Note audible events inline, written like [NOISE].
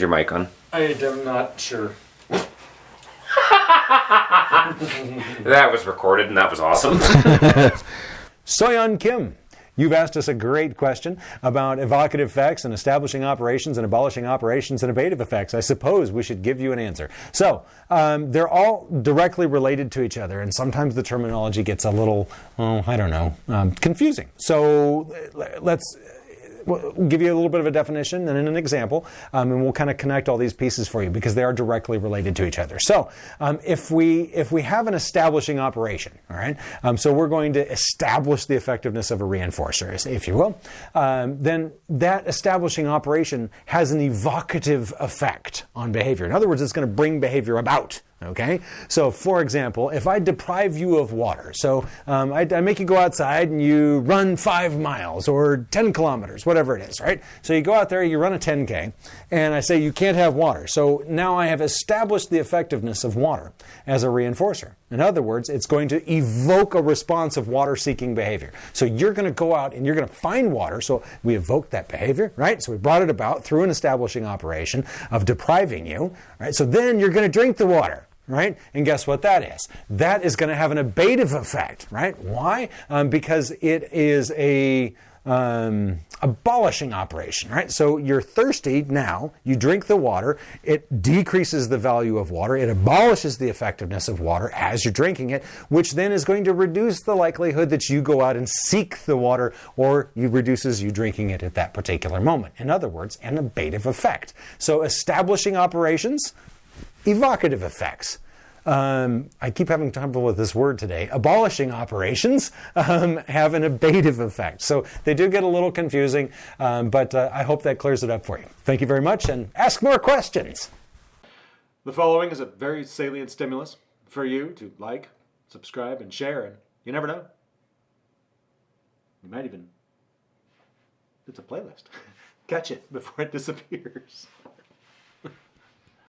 your mic on? I am not sure. [LAUGHS] That was recorded and that was awesome. [LAUGHS] Soyeon Kim, you've asked us a great question about evocative effects and establishing operations and abolishing operations and abative effects. I suppose we should give you an answer. So, um, they're all directly related to each other, and sometimes the terminology gets a little, oh, I don't know, um, confusing. So, uh, let's we'll give you a little bit of a definition and an example, um, and we'll kind of connect all these pieces for you because they are directly related to each other. So, um, if we if we have an establishing operation, all right, um, so we're going to establish the effectiveness of a reinforcer, if you will, um, then that establishing operation has an evocative effect on behavior. In other words, it's going to bring behavior about. Okay, so for example, if I deprive you of water, so um, I, I, make you go outside and you run five miles or 10 kilometers, whatever it is, right? So you go out there, you run a 10K, and I say you can't have water. So now I have established the effectiveness of water as a reinforcer. In other words, it's going to evoke a response of water seeking behavior. So you're going to go out and you're going to find water. So we evoke that behavior, right? So we brought it about through an establishing operation of depriving you, right? So then you're going to drink the water right? And guess what that is? That is going to have an abative effect, right? Why? Um, because it is a um, abolishing operation, right? So you're thirsty now, you drink the water, it decreases the value of water, it abolishes the effectiveness of water as you're drinking it, which then is going to reduce the likelihood that you go out and seek the water or you reduces you drinking it at that particular moment. In other words, an abative effect. So establishing operations, evocative effects. Um, I keep having trouble with this word today. Abolishing operations um, have an abative effect. So they do get a little confusing, um, but uh, I hope that clears it up for you. Thank you very much and ask more questions. The following is a very salient stimulus for you to like, subscribe, and share, and you never know. You might even, it's a playlist. [LAUGHS] Catch it before it disappears.